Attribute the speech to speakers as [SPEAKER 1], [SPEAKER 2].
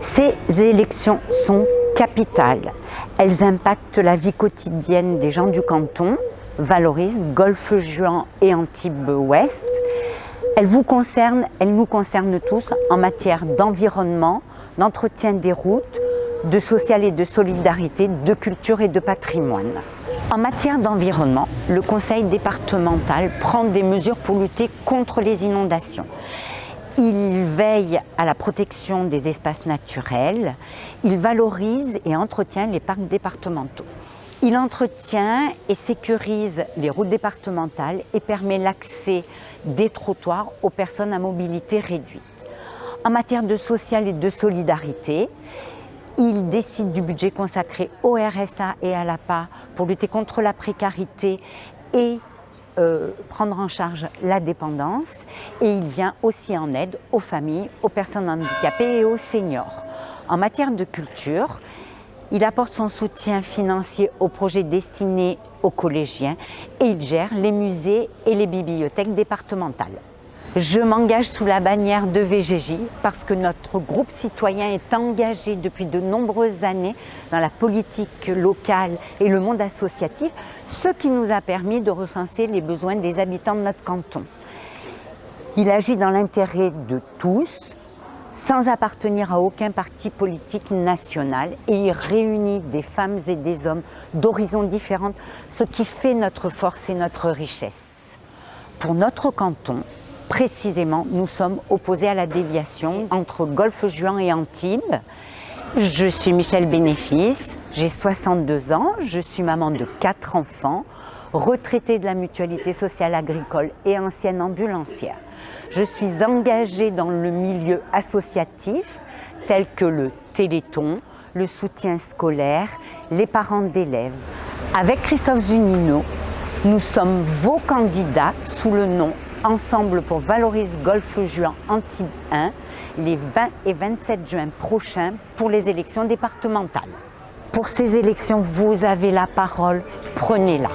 [SPEAKER 1] Ces élections sont capitales. Elles impactent la vie quotidienne des gens du canton, valorisent Golfe-Juan et Antibes-Ouest. Elles vous concernent, elles nous concernent tous en matière d'environnement, d'entretien des routes, de social et de solidarité, de culture et de patrimoine. En matière d'environnement, le conseil départemental prend des mesures pour lutter contre les inondations. Il veille à la protection des espaces naturels, il valorise et entretient les parcs départementaux. Il entretient et sécurise les routes départementales et permet l'accès des trottoirs aux personnes à mobilité réduite. En matière de social et de solidarité, il décide du budget consacré au RSA et à l'APA pour lutter contre la précarité et euh, prendre en charge la dépendance et il vient aussi en aide aux familles, aux personnes handicapées et aux seniors. En matière de culture, il apporte son soutien financier aux projets destinés aux collégiens et il gère les musées et les bibliothèques départementales. Je m'engage sous la bannière de VGJ parce que notre groupe citoyen est engagé depuis de nombreuses années dans la politique locale et le monde associatif, ce qui nous a permis de recenser les besoins des habitants de notre canton. Il agit dans l'intérêt de tous, sans appartenir à aucun parti politique national et il réunit des femmes et des hommes d'horizons différents, ce qui fait notre force et notre richesse. Pour notre canton, Précisément, nous sommes opposés à la déviation entre Golfe-Juan et Antibes. Je suis Michel Bénéfice, j'ai 62 ans, je suis maman de quatre enfants, retraitée de la mutualité sociale agricole et ancienne ambulancière. Je suis engagée dans le milieu associatif tel que le Téléthon, le soutien scolaire, les parents d'élèves. Avec Christophe Zunino, nous sommes vos candidats sous le nom Ensemble pour Valorise Golfe Juin Antibes 1 les 20 et 27 juin prochains pour les élections départementales. Pour ces élections, vous avez la parole, prenez-la.